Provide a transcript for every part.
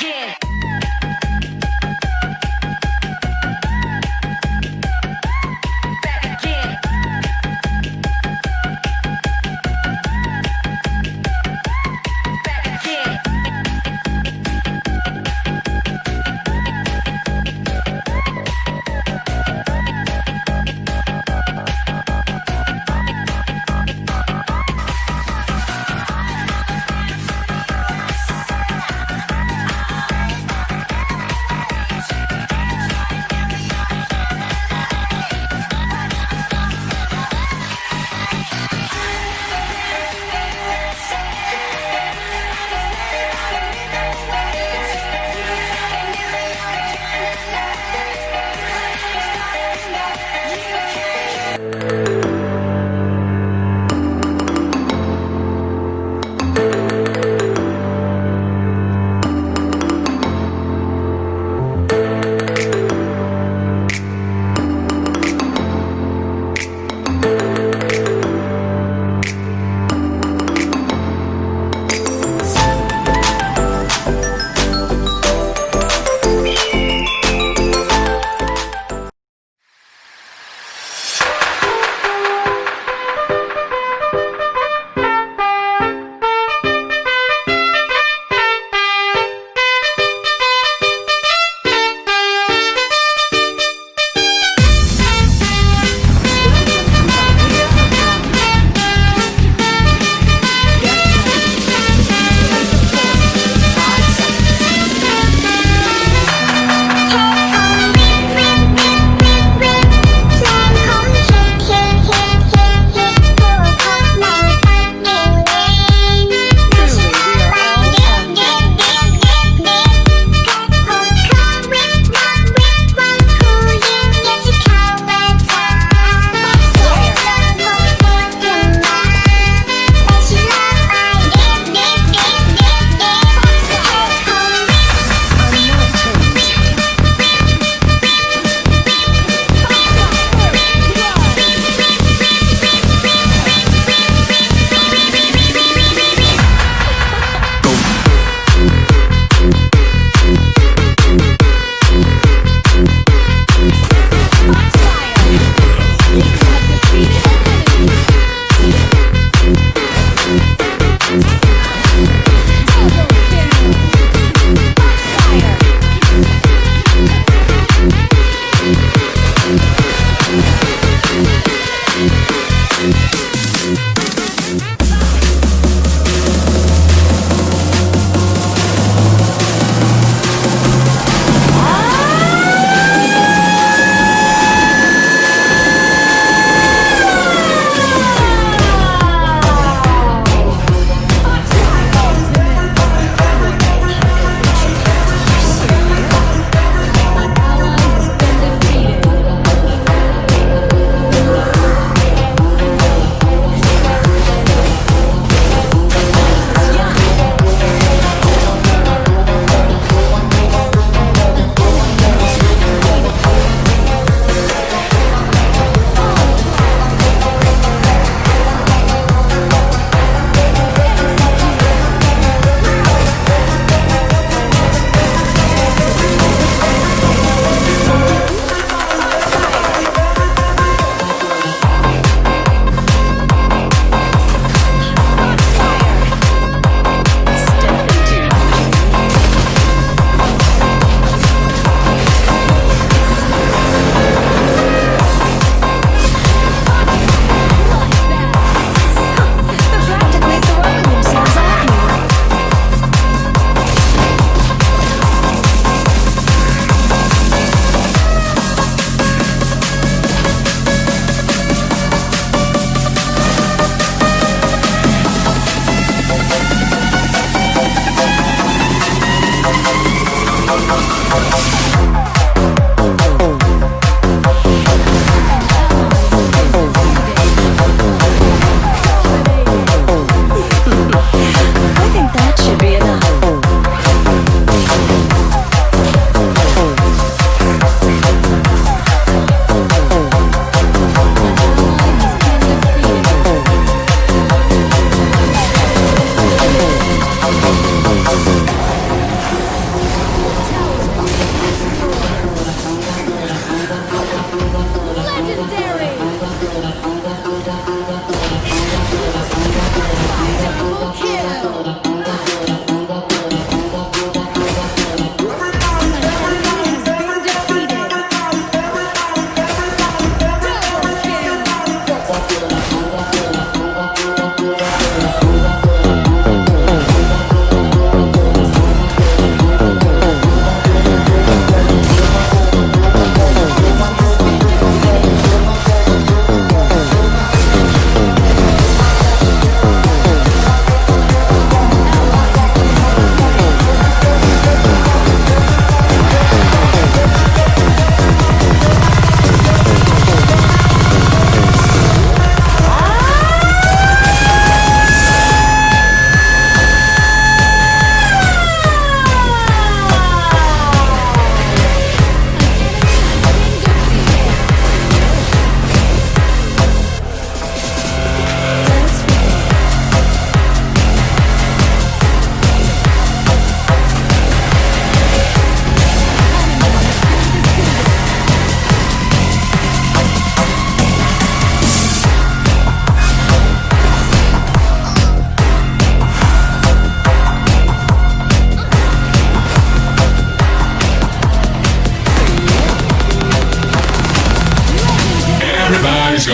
again.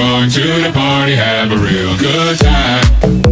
going to the party, have a real good time.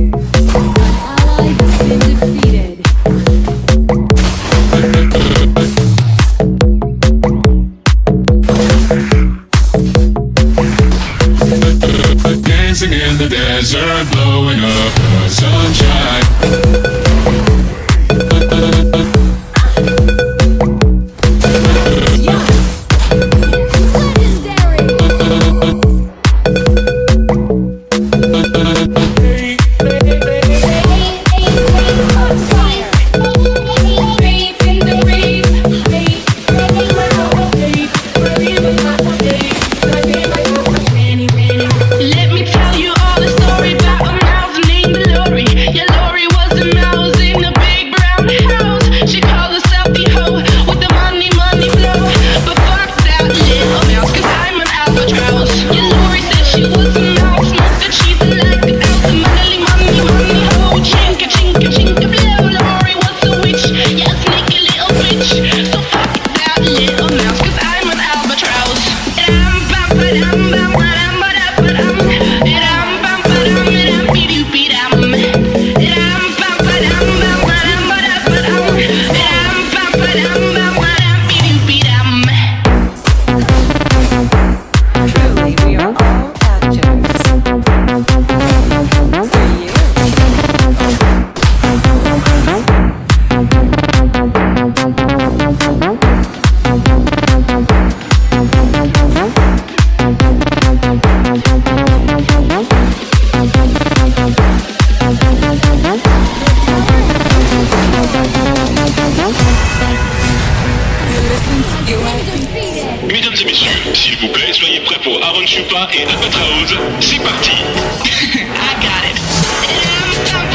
Mesdames et messieurs, s'il vous plaît, soyez prêts pour Aaron Chupa et Albatraoz. C'est parti.